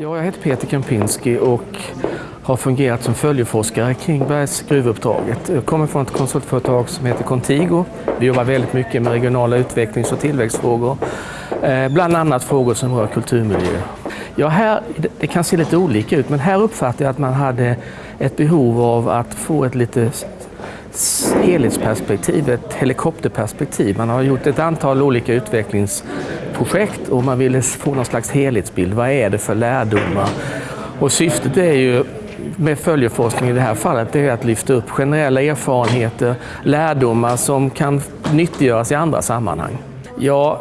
Ja, jag heter Peter Kempinski och har fungerat som följeforskare kring Bergs gruvuppdraget. Jag kommer från ett konsultföretag som heter Contigo. Vi jobbar väldigt mycket med regionala utvecklings och tillväxtfrågor. Eh, bland annat frågor som rör kulturmiljö. Ja, här, det kan se lite olika ut, men här uppfattar jag att man hade ett behov av att få ett lite helhetsperspektiv, ett helikopterperspektiv. Man har gjort ett antal olika utvecklingsprojekt och man ville få någon slags helhetsbild. Vad är det för lärdomar? Och syftet är ju med följeforskning i det här fallet det är att lyfta upp generella erfarenheter, lärdomar som kan nyttiggöras i andra sammanhang. Ja,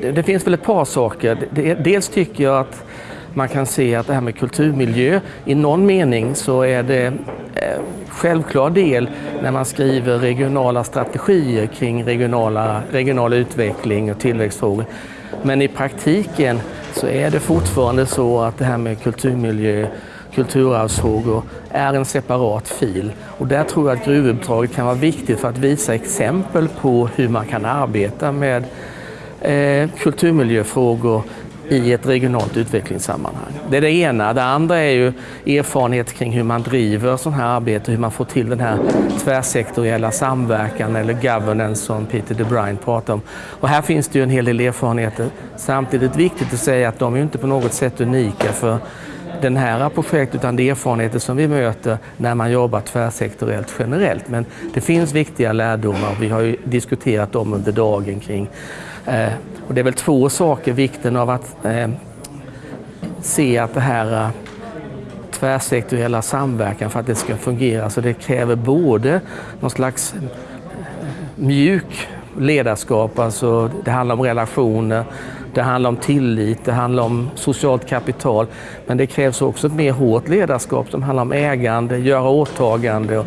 det, det finns väl ett par saker. Dels tycker jag att man kan se att det här med kulturmiljö, i någon mening så är det eh, självklar del när man skriver regionala strategier kring regionala, regional utveckling och tillväxtfrågor. Men i praktiken så är det fortfarande så att det här med kulturmiljö, kulturarvsfrågor är en separat fil. Och där tror jag att gruvuppdraget kan vara viktigt för att visa exempel på hur man kan arbeta med eh, kulturmiljöfrågor i ett regionalt utvecklingssammanhang. Det är det ena. Det andra är ju erfarenhet kring hur man driver sådant här arbete, hur man får till den här tvärsektoriella samverkan eller governance som Peter de Bruyne pratar om. Och här finns det ju en hel del erfarenheter. Samtidigt viktigt att säga att de är inte på något sätt unika för den här projektet utan det är erfarenheter som vi möter när man jobbar tvärsektoriellt generellt. Men det finns viktiga lärdomar och vi har ju diskuterat dem under dagen kring Eh, och det är väl två saker, vikten av att eh, se att det här eh, tvärsektoriella samverkan för att det ska fungera. Så det kräver både någon slags eh, mjuk ledarskap, alltså det handlar om relationer, det handlar om tillit, det handlar om socialt kapital. Men det krävs också ett mer hårt ledarskap som handlar om ägande, göra åtagande och,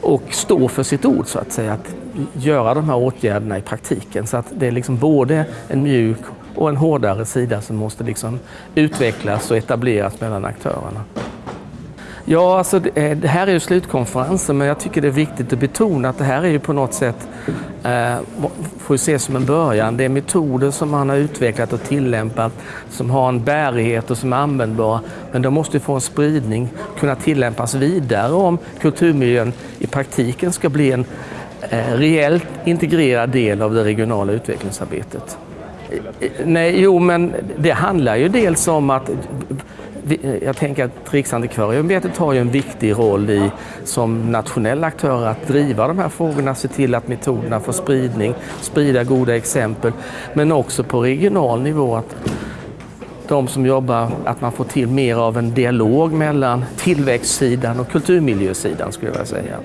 och stå för sitt ord så att säga. Att göra de här åtgärderna i praktiken. Så att det är liksom både en mjuk och en hårdare sida som måste liksom utvecklas och etableras mellan aktörerna. Ja, alltså det, eh, det här är ju slutkonferensen men jag tycker det är viktigt att betona att det här är ju på något sätt eh, får ses som en början. Det är metoder som man har utvecklat och tillämpat som har en bärighet och som är användbara. Men de måste få en spridning, kunna tillämpas vidare om kulturmiljön i praktiken ska bli en Eh, rejält reellt integrerad del av det regionala utvecklingsarbetet. Eh, nej, jo, men det handlar ju dels om att eh, jag tänker att Riksantikvarieämbetet har ju en viktig roll i, som nationell aktör att driva de här frågorna, se till att metoderna får spridning, sprida goda exempel, men också på regional nivå att de som jobbar, att man får till mer av en dialog mellan tillväxtsidan och kulturmiljösidan skulle jag vilja säga.